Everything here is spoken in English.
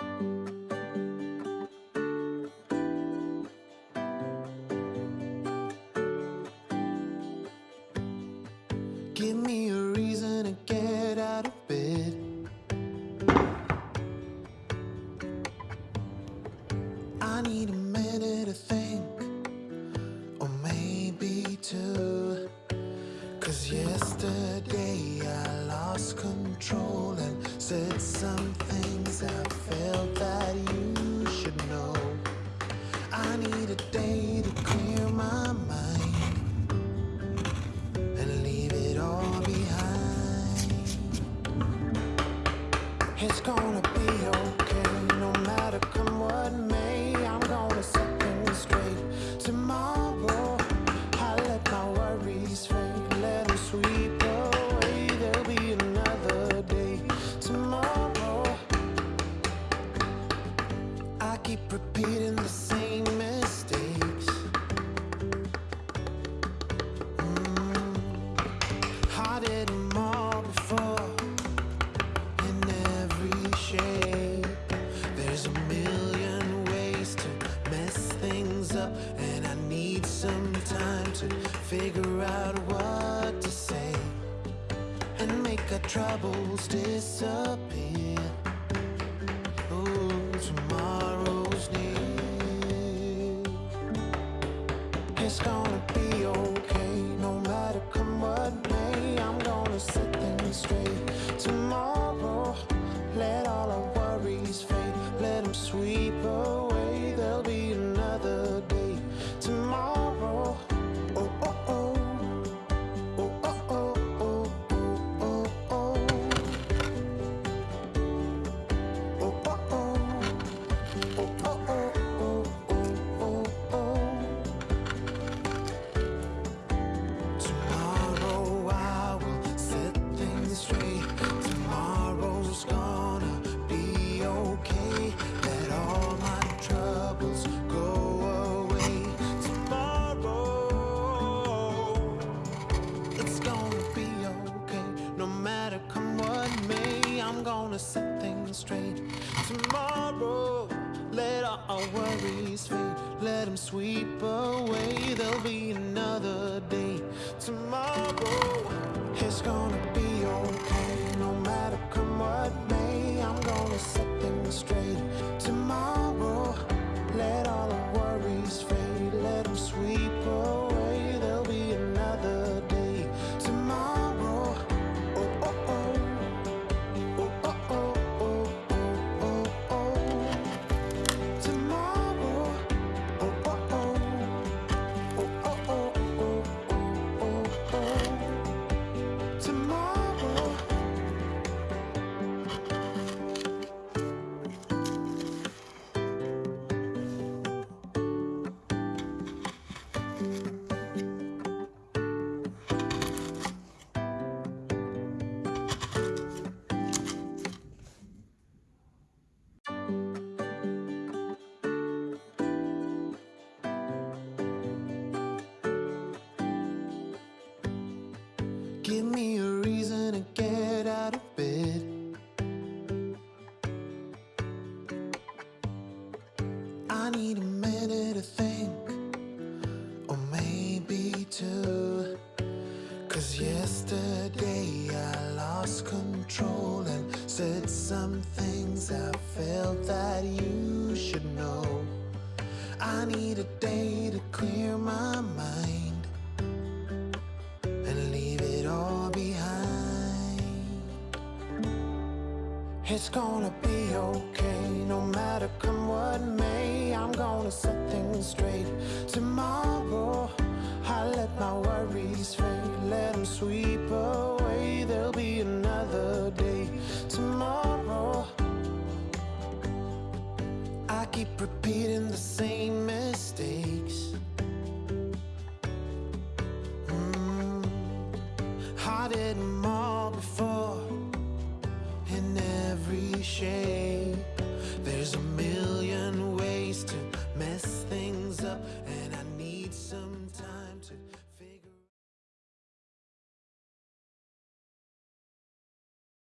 Give me a reason to get out of bed. I need a minute to think, or maybe two. Cause yesterday I lost control and said some figure out what to say and make our troubles disappear. Tomorrow's gonna be okay. Let all my troubles go away. Tomorrow it's gonna be okay. No matter come what may, I'm gonna set things straight. Tomorrow, let all our worries fade. Let them sweep away. There'll be another day. Tomorrow, it's gonna Give me a reason to get out of bed. I need a minute to think, or maybe two. Cause yesterday I lost control and said some things I felt that you should know. I need a day to clear my mind It's gonna be okay, no matter come what may. I'm gonna set things straight. Tomorrow, I let my worries fade, let them sweep away. There'll be another day. Tomorrow, I keep repeating the same mistakes. Mm. I did cliche There's a million ways to mess things up And I need some time to